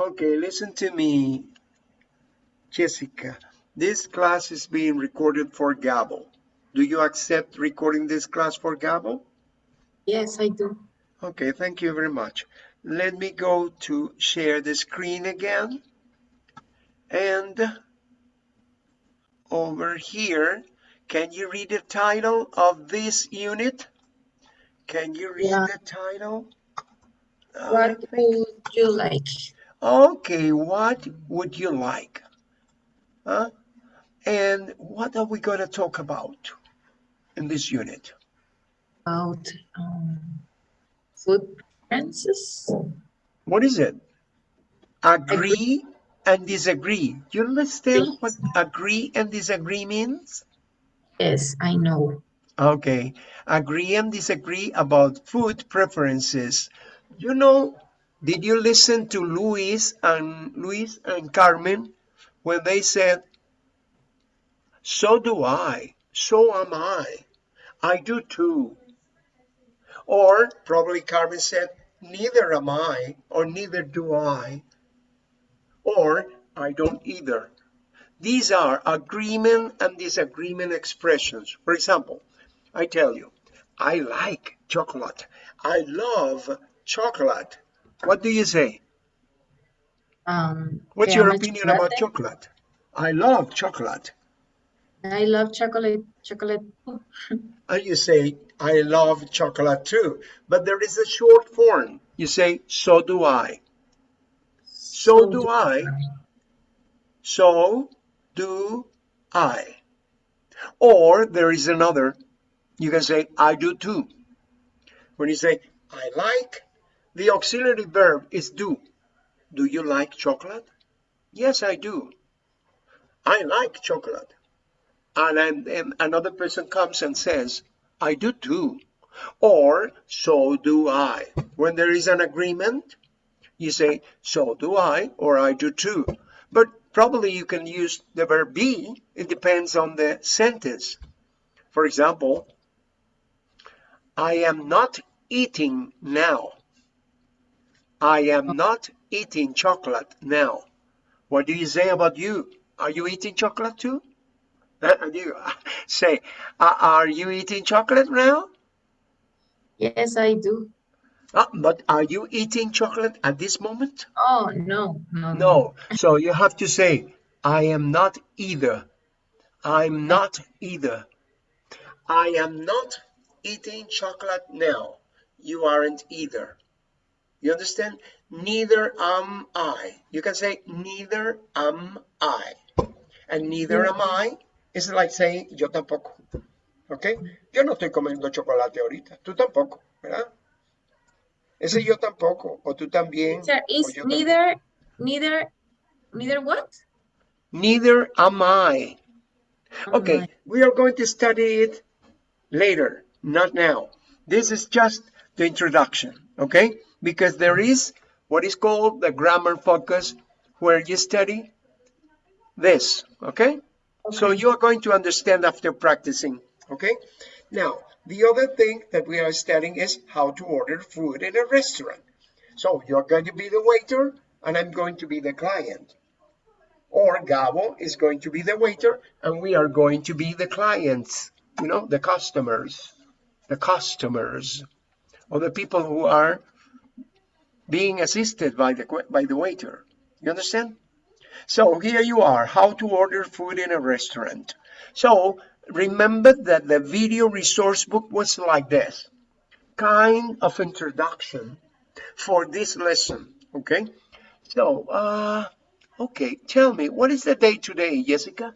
Okay, listen to me, Jessica. This class is being recorded for Gabo. Do you accept recording this class for Gabo? Yes, I do. Okay, thank you very much. Let me go to share the screen again. And over here, can you read the title of this unit? Can you read Yeah. the title? What would you like? Okay, what would you like? Huh? And what are we going to talk about in this unit? About um, food preferences? What is it? Agree and disagree. Do you understand what agree and disagree means? Yes, I know. Okay, agree and disagree about food preferences. You know, did you listen to Luis and Luis and Carmen when they said, so do I, so am I, I do too. Or probably Carmen said, neither am I, or neither do I, or I don't either. These are agreement and disagreement expressions. For example, I tell you, I like chocolate. I love chocolate. What do you say? Um, What's your opinion about chocolate. chocolate? I love chocolate. I love chocolate. Chocolate. too. And you say, I love chocolate too. But there is a short form. You say, so do I. So do I. So do I. Or there is another. You can say, I do too. When you say, I like, the auxiliary verb is do. Do you like chocolate? Yes, I do. I like chocolate. And, then and another person comes and says, I do too. Or, so do I. When there is an agreement, you say, so do I, or I do too. But probably you can use the verb be. It depends on the sentence. For example, I am not eating now. I am not eating chocolate now. What do you say about you? Are you eating chocolate too? And you say, "Uh, are you eating chocolate now? Yes, I do. Uh, but are you eating chocolate at this moment? Oh, no, no, No. So you have to say, I am not either. I'm not either. I am not eating chocolate now. You aren't either. You understand? Neither am I. You can say, neither am I. And neither am I is like saying, yo tampoco. ¿Ok? Yo no estoy comiendo chocolate ahorita. Tú tampoco, ¿verdad? Ese yo tampoco, o tú también. O is neither, neither, neither what? Neither am I. Okay, I? we are going to study it later, not now. This is just the introduction, okay? Because there is what is called the grammar focus where you study this, okay? So you are going to understand after practicing, okay? Now, the other thing that we are studying is how to order food in a restaurant. So you're going to be the waiter and I'm going to be the client. Or Gabo is going to be the waiter and we are going to be the clients, you know, the customers, the customers, or the people who are being assisted by the, by the waiter. You understand? So here you are, how to order food in a restaurant. So remember that the video resource book was like this, kind of introduction for this lesson, okay? So, uh, okay, tell me, what is the day today, Jessica?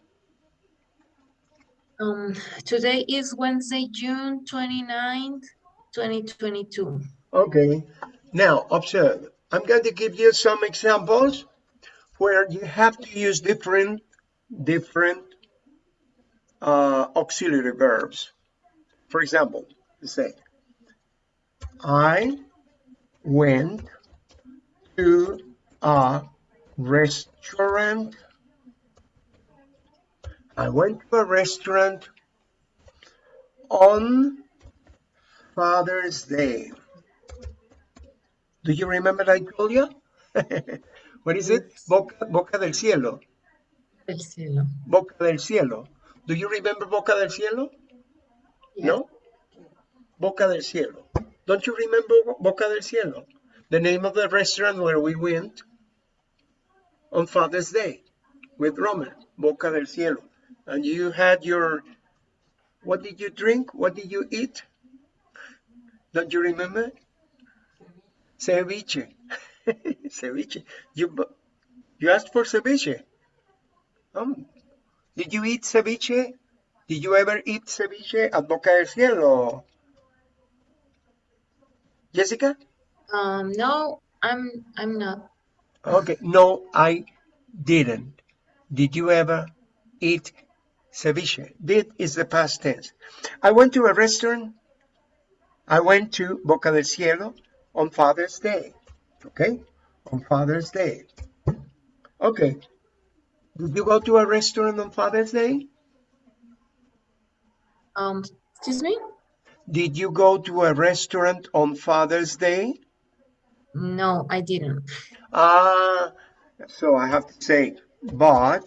Um, today is Wednesday, June 29th, 2022. Okay, now observe. I'm going to give you some examples where you have to use different, different uh, auxiliary verbs. For example, say, I went to a restaurant. I went to a restaurant on Father's Day. Do you remember I told you? what is it? Boca, boca del cielo. El cielo. Boca del cielo. Do you remember Boca del cielo? No? Boca del cielo. Don't you remember Boca del cielo? The name of the restaurant where we went on Father's Day with Roman. Boca del cielo. And you had your, what did you drink? What did you eat? Don't you remember? Ceviche. ceviche. You, you asked for ceviche. Um, did you eat ceviche? Did you ever eat ceviche at Boca del Cielo? Jessica? Um, no, I'm I'm not. Okay, no, I didn't. Did you ever eat ceviche? Did is the past tense. I went to a restaurant. I went to Boca del Cielo on Father's Day. Okay, on Father's Day. Okay. Did you go to a restaurant on Father's Day? Um, excuse me? Did you go to a restaurant on Father's Day? No, I didn't. Ah, so I have to say, but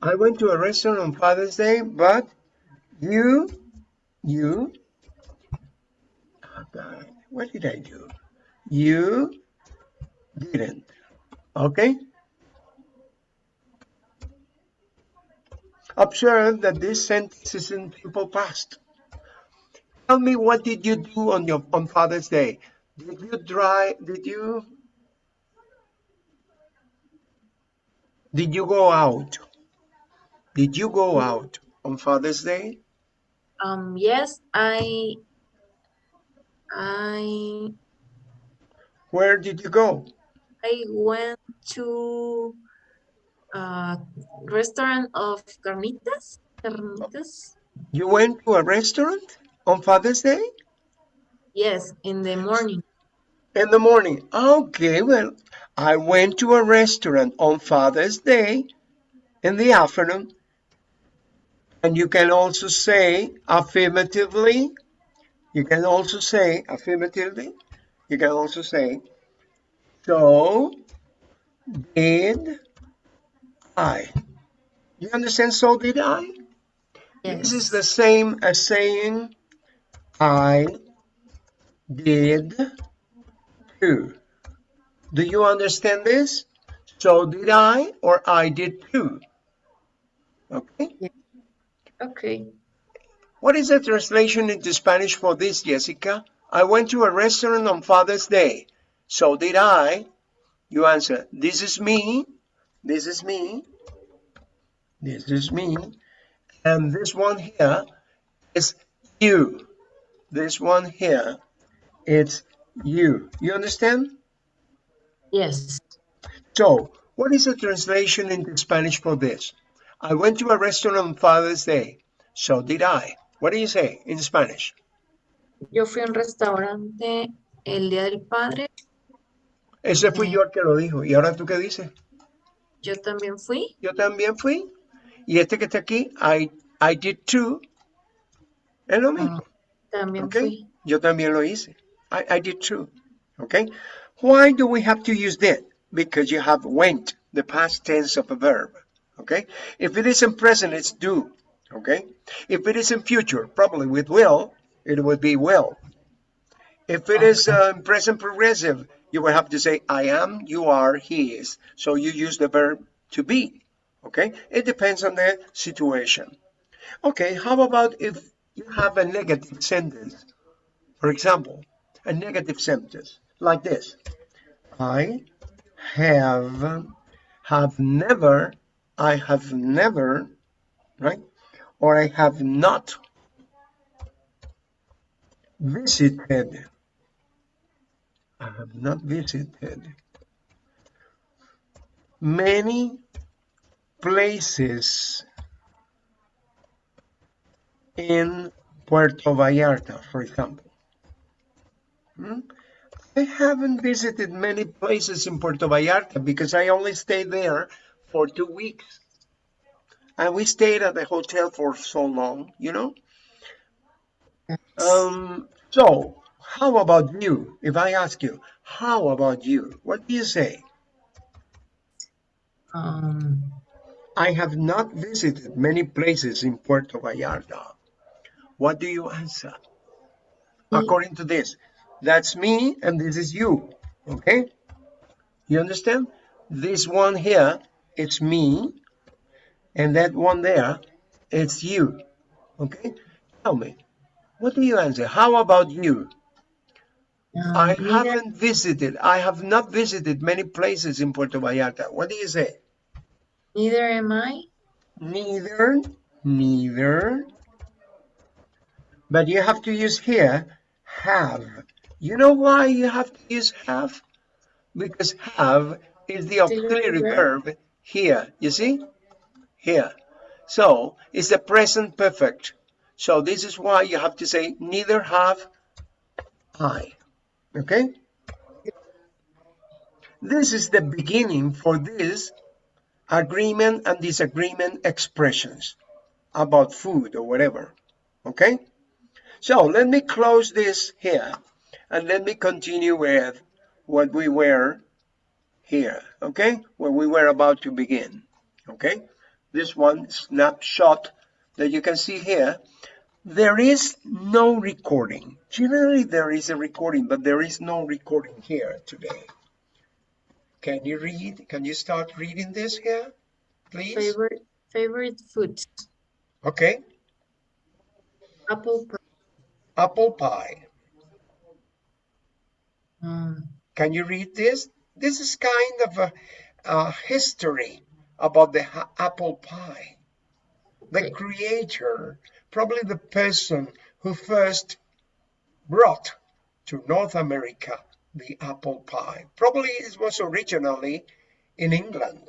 I went to a restaurant on Father's Day, but you, you, what did I do? You didn't. Okay? Observe that this sentence is in simple past. Tell me what did you do on your on Father's Day? Did you drive? Did you? Did you go out? Did you go out on Father's Day? Um, yes, I I Where did you go? I went to a restaurant of carnitas. Carnitas? You went to a restaurant on Father's Day Yes, in the morning. in the morning. Okay, well, I went to a restaurant on Father's Day in the afternoon. And you can also say affirmatively. You can also say affirmatively. You can also say, so did I. You understand? So did I? This is the same as saying I did too. Do you understand this? So did I or I did too. Okay. Okay. What is the translation into Spanish for this, Jessica? I went to a restaurant on Father's Day. So did I. You answer, this is me. This is me. This is me. And this one here is you. This one here, it's you. You understand? Yes. So, what is the translation into Spanish for this? I went to a restaurant on Father's Day. So did I. What do you say in Spanish? Yo fui a un restaurante el Día del Padre. Ese fui yo el que lo dijo. ¿Y ahora tú qué dices? Yo también fui. Yo también fui. Y este que está aquí, I, I did too. Es lo mismo. Ah, también Okay. fui. Yo también lo hice. I, I did too. Okay. Why do we have to use did? Because you have went, the past tense of a verb. Okay. If it is in present, it's do. Okay. If it is in future, probably with will, it would be will. If it is uh, present progressive, you will have to say I am, you are, he is. So you use the verb to be. Okay. It depends on the situation. Okay. How about if you have a negative sentence? For example, a negative sentence like this. I have, have never, I have never, right? Or I have not visited. I have not visited many places in Puerto Vallarta, for example. Hmm? I haven't visited many places in Puerto Vallarta because I only stayed there for two weeks. And we stayed at the hotel for so long, you know? Um, so, How about you? If I ask you, how about you? What do you say? Um, I have not visited many places in Puerto Vallarta. What do you answer? Me. According to this, that's me and this is you. Okay? You understand? This one here, it's me, and that one there, it's you. Okay? Tell me, what do you answer? How about you? um, I haven't visited, I have not visited many places in Puerto Vallarta. What do you say? neither am I. Neither, neither. But you have to use here, have. You know why you have to use have? Because have is the auxiliary verb. verb here, you see? Here. So it's the present perfect. So this is why you have to say neither have I. Okay? This is the beginning for this agreement and disagreement expressions about food or whatever. Okay? So let me close this here and let me continue with what we were here. Okay? Where we were about to begin. Okay? This one snapshot that you can see here. There is no recording. Generally, there is a recording, but there is no recording here today. Can you read? Can you start reading this here, please? Favorite favorite foods. Okay. Apple pie. Apple pie. Um, Can you read this? This is kind of a, a history about the apple pie. The creator, probably the person who first brought to North America the apple pie. Probably it was originally in England,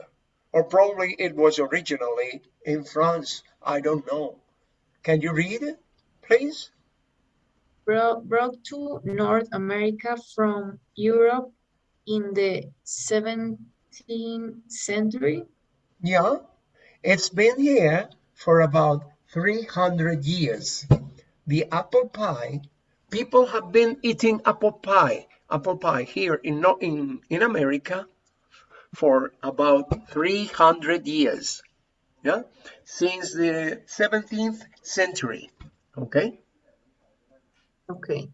or probably it was originally in France. I don't know. Can you read it, please? brought, brought to North America from Europe in the 17th century. Yeah, it's been here for about 300 years. The apple pie, people have been eating apple pie, apple pie here in, in, in America for about 300 years. Yeah, since the 17th century. Okay, Okay.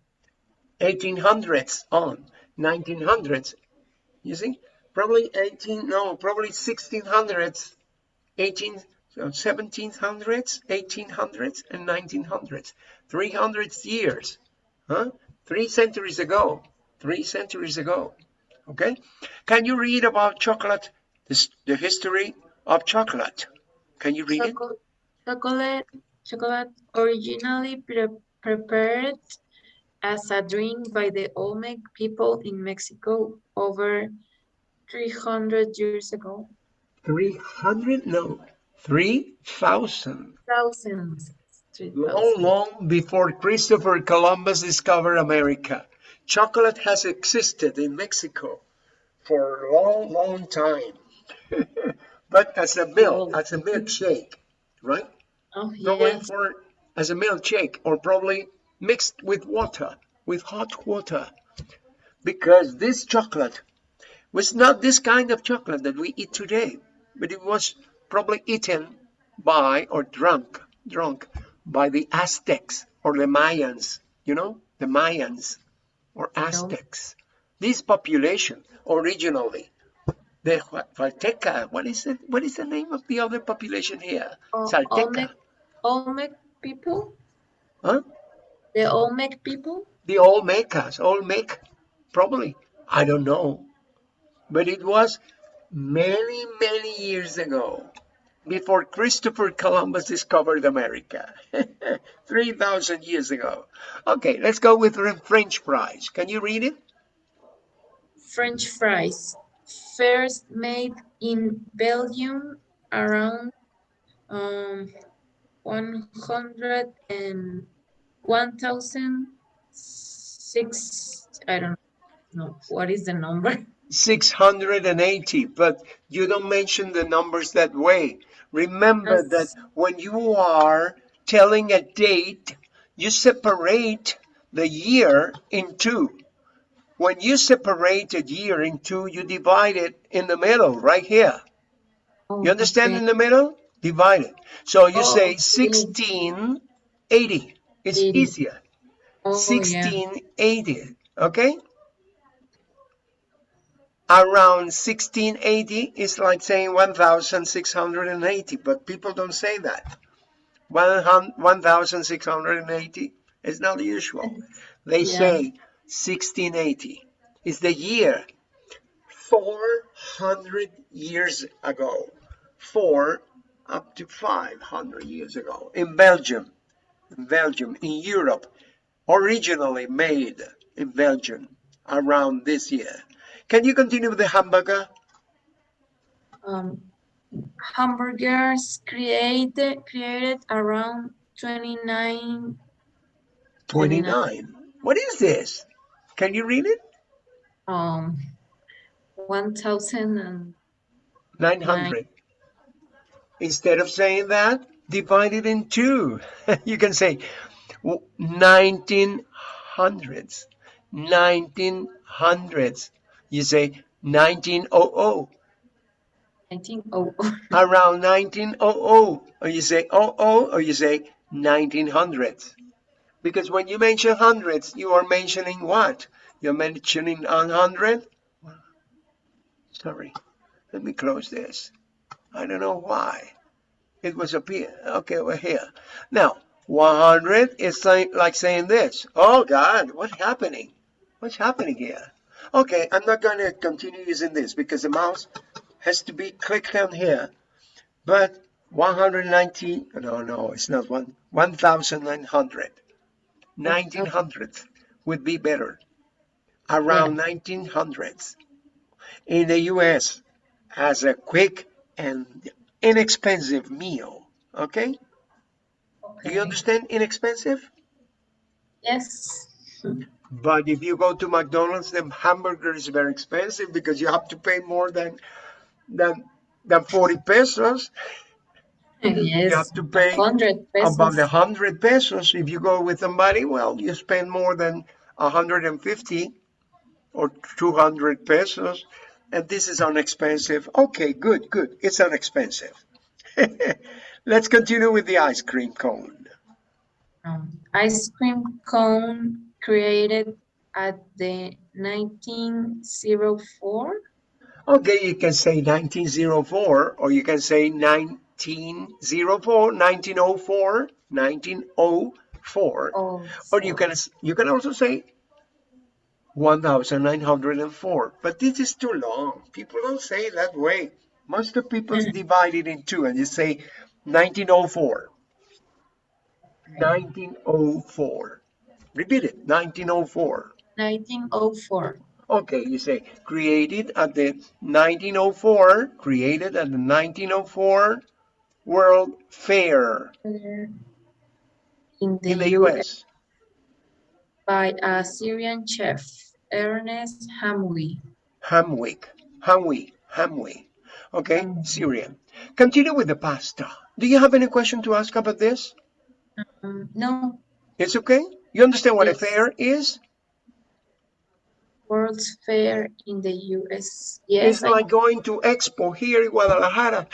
1800s on, 1900s. You see, probably 18, no, probably 1600s, 18, so 1700s, 1800s, and 1900s. 300 years, huh? Three centuries ago, three centuries ago. Okay, can you read about chocolate? This, the history of chocolate. Can you read it? Chocolate, chocolate originally pre- prepared as a drink by the Olmec people in Mexico over 300 years ago. 300? No, 3,000. Thousands. three Long, long before Christopher Columbus discovered America, chocolate has existed in Mexico for a long, long time. but as a milk, as a milkshake, right? Oh, yes. for as a milkshake, or probably mixed with water, with hot water, because this chocolate was not this kind of chocolate that we eat today, but it was probably eaten by or drunk, drunk by the Aztecs or the Mayans, you know, the Mayans or Aztecs. This population originally, the Hua- Hualteca, what is it? What is the name of the other population here? O- Salteca, Olmec, Olmec people? huh? The Olmec people? The Olmecas, Olmec, probably. I don't know. But it was many, many years ago, before Christopher Columbus discovered America. 3,000 years ago. Okay, let's go with French fries. Can you read it? French fries, first made in Belgium around um, 100 and 1006, I don't know, what is the number? 680, but you don't mention the numbers that way. Remember that when you are telling a date, you separate the year in two. When you separate a year in two, you divide it in the middle, right here. Oh, You understand okay. in the middle? Divide it. So you Oh, say 1680. It's 80. easier. Oh, yeah. 1680. Okay? Around 1680 is like saying 1680, but people don't say that. 100 1680 is not usual. They Yeah. say 1680 is the year 400 years ago. Four up to 500 years ago in Belgium. In Belgium, in Europe, originally made in Belgium around this year. Can you continue with the hamburger? Um, hamburgers created created around 29 29. What is this? Can you read it? um 1000 and 900. Instead of saying that, divide it in two. you can say 1900s. 1900s. You say 1900. 19 oh, oh. oh, oh. Around 1900. Or you say 00 or you say 1900s. Because when you mention hundreds, you are mentioning what? You're mentioning 100? Sorry. Let me close this. I don't know why. It was up here. Okay, we're here. Now, 100 is like saying this. Oh God, what's happening? What's happening here? Okay, I'm not going to continue using this because the mouse has to be clicked on here. But 190, no, no, it's not one, 1,900. 1900 would be better. Around hmm. 1900s in the US as a quick and inexpensive meal. Okay? Do you understand inexpensive? yes hmm. But if you go to McDonald's, the hamburger is very expensive because you have to pay more than than than 40 pesos. yes have to pay 100 pesos About the 100 pesos. If you go with somebody, well, you spend more than 150 or 200 pesos. And this is unexpensive. Okay, good, good. It's unexpensive. Let's continue with the ice cream cone. um, ice cream cone created at the 1904 Okay, you can say 1904 or you can say 1904, 1904, 1904. oh Or you can you can also say 1904. But this is too long. People don't say it that way. Most of people mm. divide it in two and you say 1904. 1904. Repeat it. 1904. 1904 Okay, you say created at the 1904, created at the 1904 World Fair in the, in the US US. by a Syrian chef Ernest Hamwi Hamwick, Hamwi, Hamwi. Okay, Hamwi. Syria. Continue with the pasta. Do you have any question to ask about this? um, no It's okay? You understand what Yes. a fair is? World's Fair in the US. It's Yes, I, like going to Expo here in Guadalajara.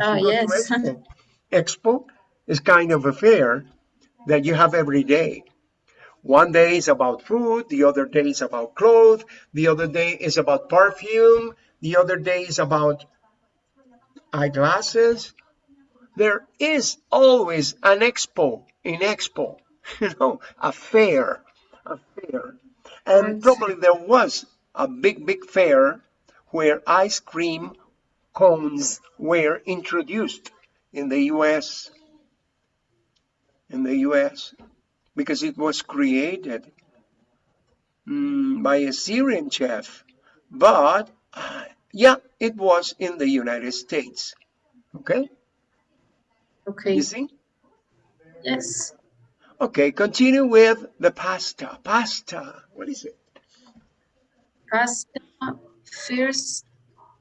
oh, You go to yes. Expo. Expo is kind of a fair that you have every day. One day is about food, the other day is about clothes, the other day is about perfume, the other day is about eyeglasses. There is always an expo in Expo, you know, a fair, a fair. And probably there was a big, big fair where ice cream cones were introduced in the US. In the US, because it was created mm, by a Syrian chef. But uh, yeah, it was in the United States. Okay, Okay, you see? yes. Okay, continue with the pasta. Pasta, what is it? Pasta first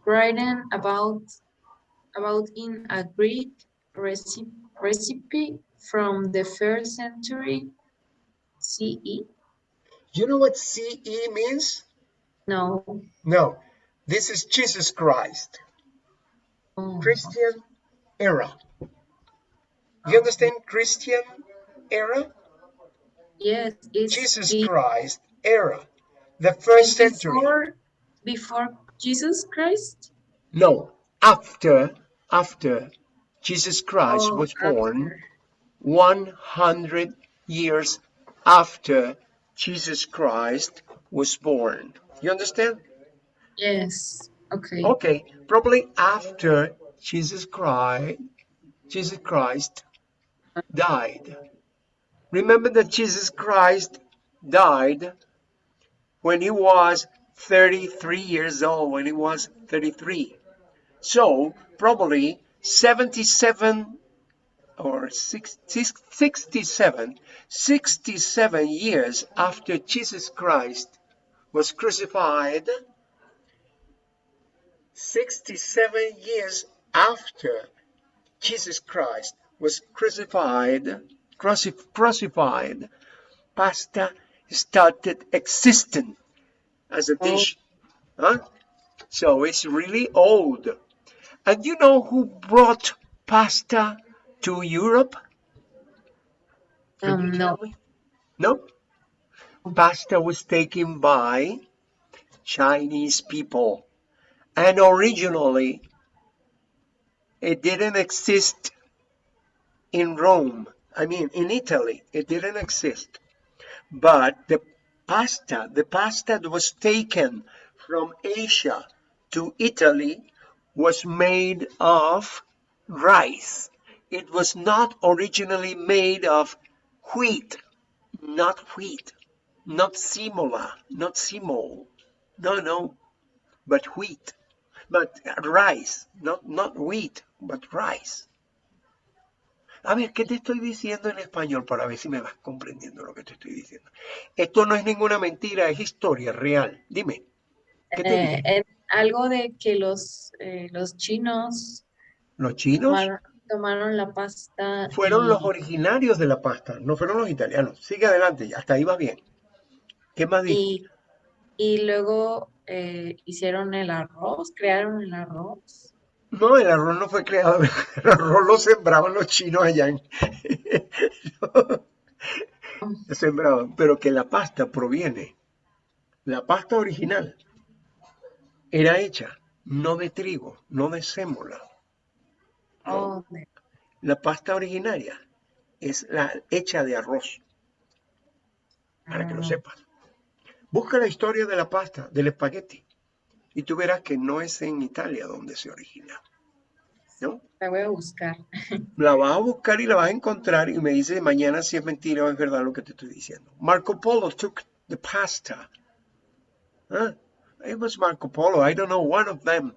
written about about in a Greek recipe recipe from the first century CE? You know what CE means? No. No, this is Jesus Christ, Oh, Christian era. You understand Christian era? Yes, it's Jesus be- Christ era. The first century. before, before Jesus Christ? No, after, after Jesus Christ Oh, was born, after. 100 years after Jesus Christ was born. You understand? Yes. Okay. Okay, probably after Jesus Christ, Jesus Christ died. Remember that Jesus Christ died when he was 33 years old, when he was 33. So probably 77 or six- six- 67, 67 years after Jesus Christ was crucified, 67 years after Jesus Christ was crucified, crucif- crucified, pasta started existing as a Oh. dish. Huh? So it's really old. And you know who brought pasta to Europe? Um, no. No. Pasta was taken by Chinese people. And originally, it didn't exist in Rome. I mean, in Italy, it didn't exist. But the pasta, the pasta that was taken from Asia to Italy was made of rice. It was not originally made of wheat, not wheat, not simola, not simol. No, no, but wheat, but rice, not, not wheat, but rice. A ver, ¿qué te estoy diciendo en español para ver si me vas comprendiendo lo que te estoy diciendo? Esto no es ninguna mentira, es historia real. Dime, ¿qué te Eh, eh, algo de que los, eh, los chinos ¿Los chinos? tomaron, tomaron la pasta Fueron y, los originarios de la pasta, no fueron los italianos. Sigue adelante, hasta ahí va bien. ¿Qué más dije? y, y luego eh, hicieron el arroz, crearon el arroz. No, el arroz no fue creado, el arroz lo sembraban los chinos allá en... Sembraban, pero que la pasta proviene, la pasta original era hecha no de trigo, no de sémola. No, Oh, la pasta originaria es la hecha de arroz, para que lo ah, sepas. Busca la historia de la pasta, del espagueti, y tú verás que no es en Italia donde se origina, ¿no? la voy a buscar. La vas a buscar y la vas a encontrar y me dices mañana si es mentira o es verdad lo que te estoy diciendo. Marco Polo took the pasta. Huh? It was Marco Polo. I don't know, one of them,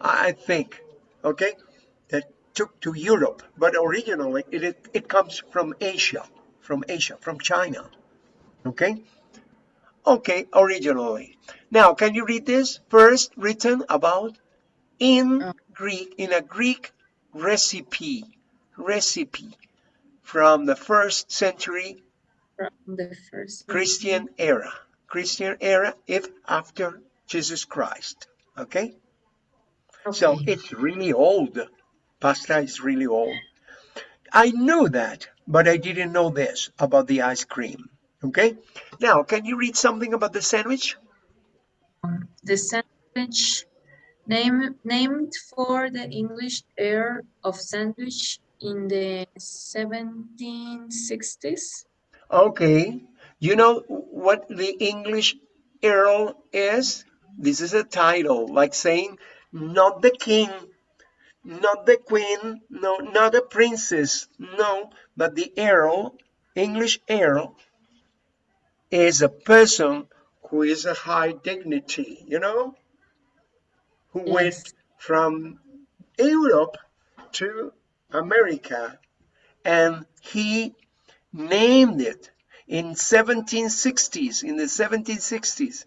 I think, okay, that took to Europe. But originally it, it, it comes from Asia, from Asia, from China. Okay? Okay, originally. Now, can you read this? First written about in Oh. Greek, in a Greek recipe, recipe from the first century From the first Christian era. Christian era, if after Jesus Christ. Okay? So it's really old. Pasta is really old. I knew that, but I didn't know this about the ice cream. Okay? Now, can you read something about the sandwich? The sandwich name, named for the English era of sandwich in the 1760s. Okay. You know what the English Earl is? This is a title, like saying, not the king, not the queen, no, not a princess, no, but the Earl, English Earl, is a person who is a high dignity, you know, who went from Europe to America and he named it in 1760s in the 1760s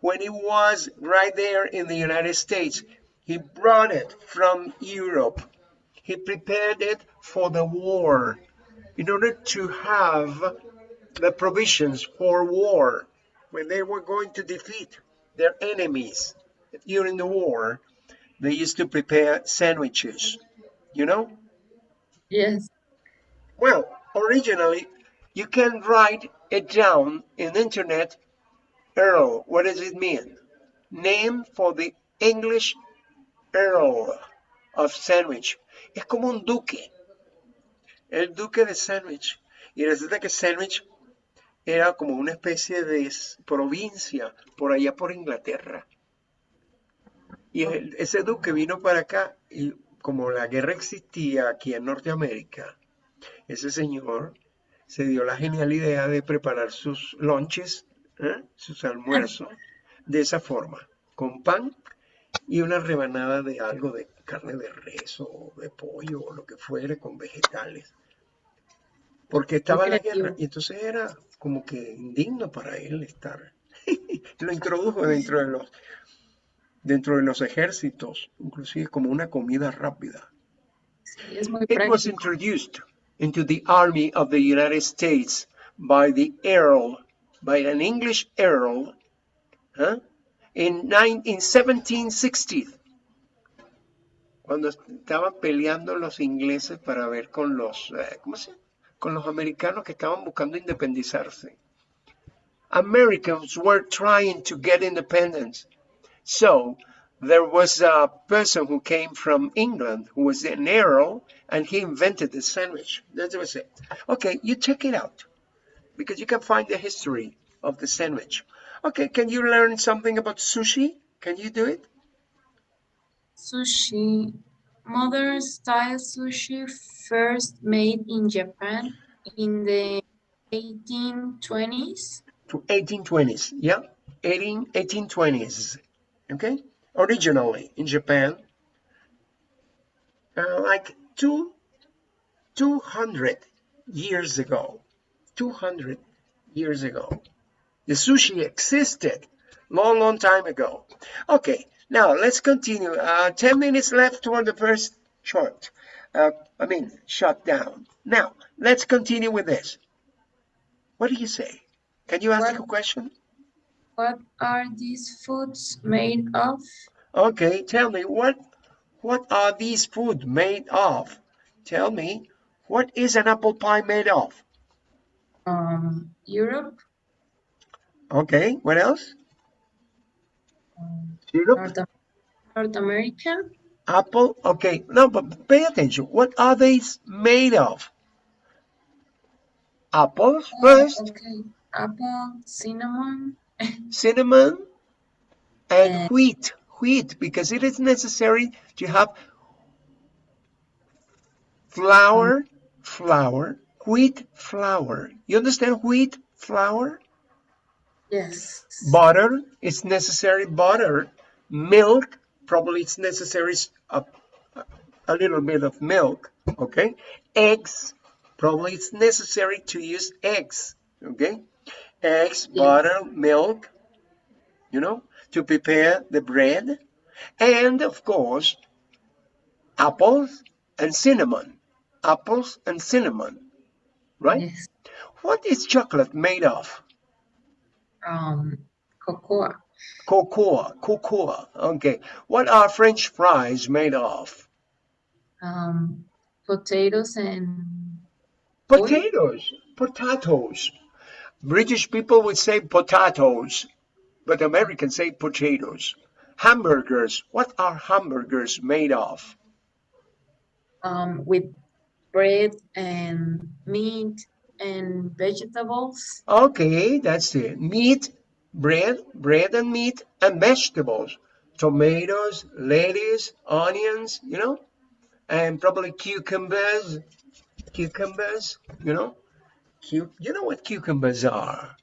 when he was right there in the United States he brought it from Europe. He prepared it for the war in order to have the provisions for war. When they were going to defeat their enemies during the war, they used to prepare sandwiches, you know? Yes. Well, originally, you can write it down in internet. Earl, what does it mean? Name for the English Earl of Sandwich. Es como un duque. El duque de Sandwich. Y resulta que Sandwich era como una especie de provincia por allá por Inglaterra. Y ese duque vino para acá y como la guerra existía aquí en Norteamérica, ese señor se dio la genial idea de preparar sus lunches, ¿eh? sus almuerzos, de esa forma, con pan y una rebanada de algo de carne de res o de pollo o lo que fuere con vegetales. Porque estaba la creativo. guerra y entonces era como que indigno para él estar. Lo introdujo dentro de los dentro de los ejércitos, inclusive como una comida rápida. Sí, es muy It was introduced into the Army of the United States by the Earl, by an English Earl, huh, in, nine, in 1760, cuando estaban peleando los ingleses para ver con los, eh, ¿cómo se llama? Con los americanos que estaban buscando independizarse. Americans were trying to get independence. So there was a person who came from England who was an earl and he invented the sandwich. That was it. Okay, you check it out because you can find the history of the sandwich. Okay, can you learn something about sushi? Can you do it? Sushi. Modern style sushi first made in Japan in the 1820s. To 1820s, yeah? 18, 1820s, okay? Originally in Japan, uh, like two, 200 years ago, 200 years ago. The sushi existed long, long time ago. Okay, now let's continue. Uh, 10 minutes left for the first short. Uh, I mean, shut down. Now, let's continue with this. What do you say? Can you ask a question? What are these foods made of? Okay, tell me what what are these food made of? Tell me what is an apple pie made of? Um, Europe, Okay, what else? um, Syrup, North, North America, apple. Okay, no, but pay attention. What are these made of? Apples first, okay, apple, cinnamon, cinnamon, and And- wheat. Wheat, because it is necessary to have flour, mm. flour, wheat flour. You understand wheat flour? yes, butter it's necessary butter milk probably it's necessary a, a little bit of milk okay? Eggs probably it's necessary to use eggs okay? Eggs Yes. butter milk you know to prepare the bread and of course apples and cinnamon apples and cinnamon right? Yes, what is chocolate made of? Um, cocoa, Cocoa, cocoa. Okay. What are French fries made of? um, potatoes and? Potatoes. Potatoes. British people would say potatoes, but Americans say potatoes. Hamburgers. What are hamburgers made of? um, with bread and meat and vegetables. Okay, that's it. Meat, bread, bread and meat, and vegetables. Tomatoes, lettuce, onions, you know, and probably cucumbers. Cucumbers, you know. Cu- you know what cucumbers are?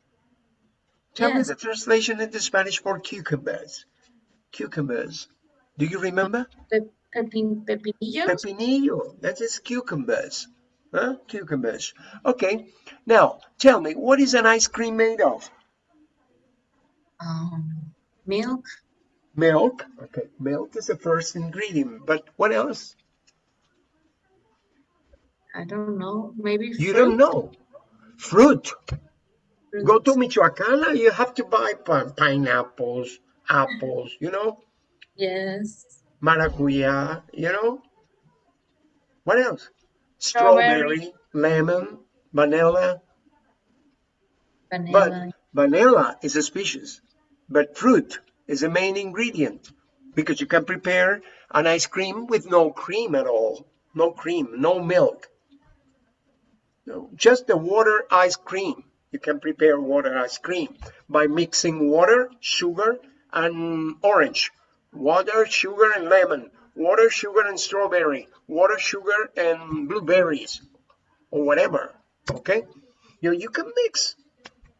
Tell me the translation into Spanish for cucumbers. Cucumbers. Do you remember? Pe pepin pepinillos. Pepinillo. That is cucumbers. Huh? Cucumbers. Okay. Now, tell me, what is an ice cream made of? Um, milk, Milk. Okay. Milk is the first ingredient. But what else? I don't know, maybe You don't know. Fruit. Go to fruits. Michoacán, you have to buy pineapples, apples, you know, Yes. maracuya, you know. What else? Strawberry. Strawberry, lemon, vanilla. Vanilla. But Vanilla is a species, but fruit is the main ingredient because you can prepare an ice cream with no cream at all. No cream, no milk. No, just the water ice cream. You can prepare water ice cream by mixing water, sugar, and orange. Water, sugar, and lemon. Water, sugar, and strawberry. Water, sugar, and blueberries. Or whatever. Okay? You, know, you can mix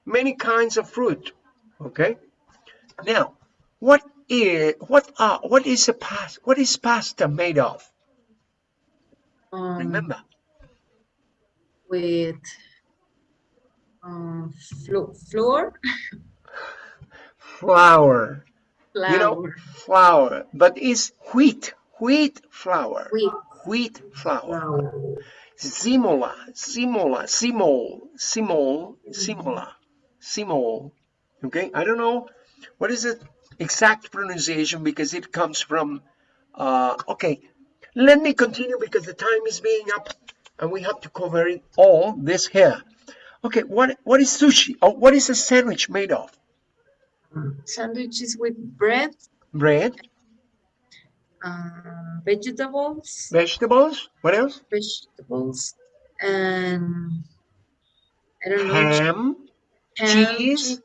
many kinds of fruit. Okay? Now, what is what are what is a pasta what is pasta made of? Um, Remember? with um, flo flour, Flour. flour, You know, flour. But it's wheat. Wheat flour. wheat Wheat flour. flour. Simola. Simola. Simol. Simol. Simola. Simol. Okay? I don't know what is the exact pronunciation because it comes from uh okay. Let me continue because the time is being up and we have to cover it all this here. Okay, what what is sushi? Or what is a sandwich made of? Sandwiches with bread, Bread, um, vegetables, vegetables, what else? vegetables, and I don't know, Ham, ham, cheese, che-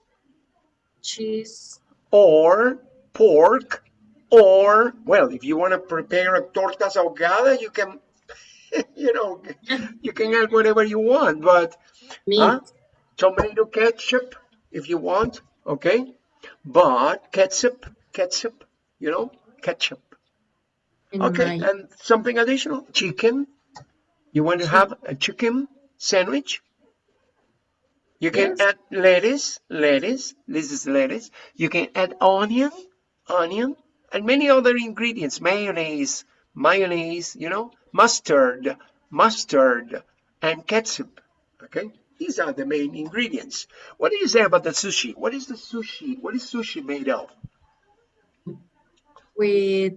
cheese, or pork, or well, if you want to prepare a tortas ahogadas, you can, you know, you can add whatever you want, but meat, Huh? tomato ketchup if you want, okay? But ketchup, ketchup, you know, ketchup. and Okay, my- and something additional, chicken. You want to have a chicken sandwich? You can Yes. add lettuce, lettuce. This is lettuce. You can add onion, onion, and many other ingredients. Mayonnaise, mayonnaise. You know, mustard, mustard, and ketchup. Okay, these are the main ingredients. What do you say about the sushi? What is the sushi? What is sushi made of? with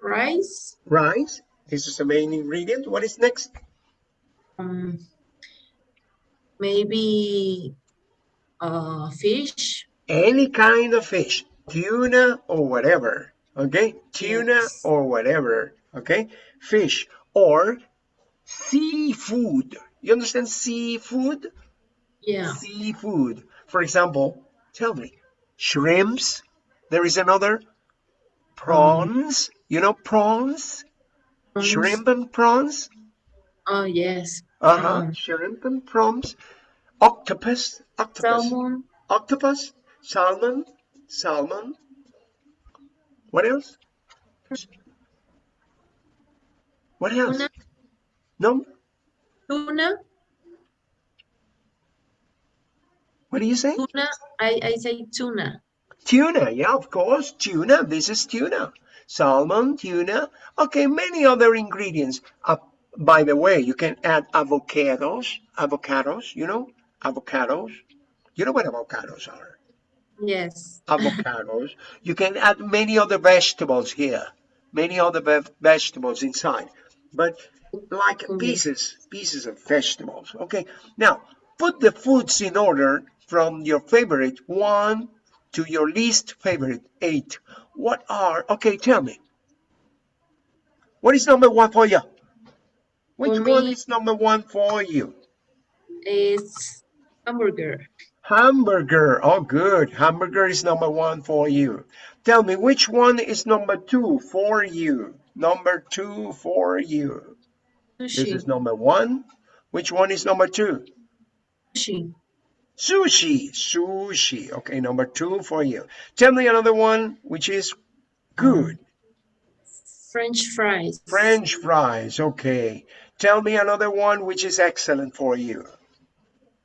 rice, Rice. This is the main ingredient. What is next? um, maybe uh, fish, any kind of fish, tuna or whatever, okay? Tuna Yes. or whatever, okay? Fish or seafood. You understand seafood? yeah, Seafood. For example, tell me, shrimps. There is another prawns. You know prawns? prawns. Shrimp and prawns. Oh yes, Uh-huh. Prawns. Shrimp and prawns. Octopus. Octopus. salmon, octopus, salmon, salmon. What else? What else? tuna, No? tuna, What do you say? tuna. I I say tuna. Tuna, yeah, of course, tuna. This is tuna. Salmon, tuna. Okay, many other ingredients. Uh, by the way, you can add avocados. Avocados, you know? Avocados. You know what avocados are? Yes, avocados. You can add many other vegetables here, many other ve- vegetables inside, but like be. pieces, pieces of vegetables. Okay, now put the foods in order from your favorite one to your least favorite eight. What are, okay, tell me. What is number one for you? Which For one me- is number one for you? it's hamburger. Hamburger. Oh, good. Hamburger is number one for you. Tell me, which one is number two for you? Number two for you. Sushi. This is number one. Which one is number two? sushi, Sushi. Sushi. Okay, number two for you. Tell me another one which is good. French fries, French fries. Okay. Tell me another one which is excellent for you.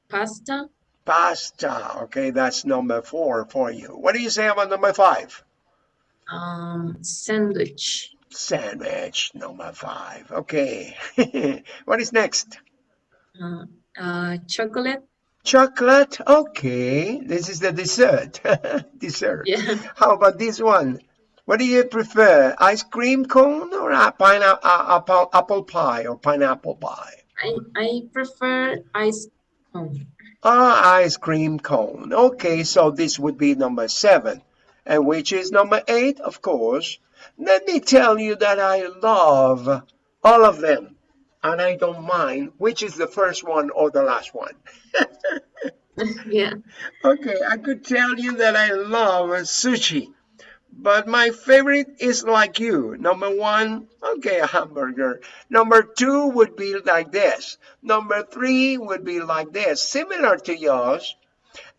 pasta, Pasta. Okay, that's number four for you. What do you say about number five? um, sandwich, Sandwich, number five. Okay. what is next? uh, uh, chocolate, Chocolate. Okay, this is the dessert. dessert. Yeah. How about this one? What do you prefer, ice cream cone or a pineapple apple, apple pie or pineapple pie? I, I prefer ice cream. Ah, ice cream cone. Okay, so this would be number seven. And which is number eight, of course. Let me tell you that I love all of them. And I don't mind which is the first one or the last one. yeah. Okay, I could tell you that I love sushi. But my favorite is like you. Number one, okay, a hamburger. Number two would be like this. Number three would be like this, similar to yours.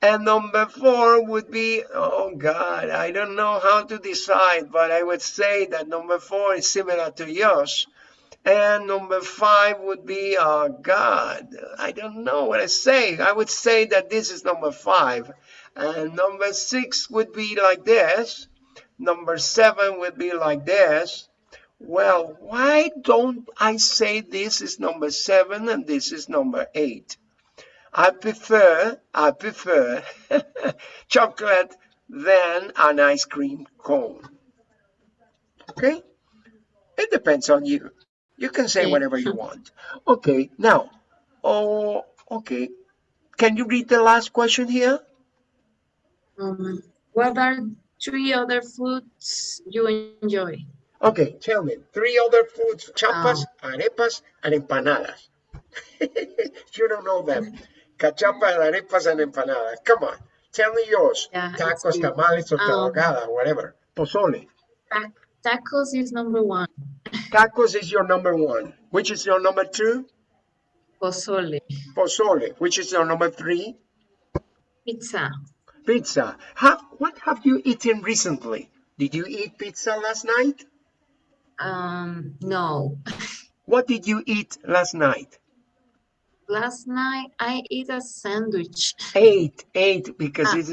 And number four would be, oh God, I don't know how to decide, but I would say that number four is similar to yours. And number five would be, oh God, I don't know what I say. I would say that this is number five. And number six would be like this. Number seven would be like this. Well, why don't I say this is number seven and this is number eight? I prefer, I prefer chocolate than an ice cream cone. Okay? It depends on you. You can say whatever you want. Okay, now, oh, okay. Can you read the last question here? Um, what are three other foods you enjoy? Okay, tell me. Three other foods, chapas, arepas, and empanadas. you don't know them. Cachapas, arepas, and empanadas. Come on. Tell me yours. Yeah, Tacos, tamales, torta Um, ahogada, whatever. Pozole. Ta- tacos is number one. Tacos is your number one. Which is your number two? Pozole. Pozole. Which is your number three? Pizza. Pizza. Have, what have you eaten recently? Did you eat pizza last night? Um, no. What did you eat last night? Last night I ate a sandwich. Eight, eight, because Ah. it's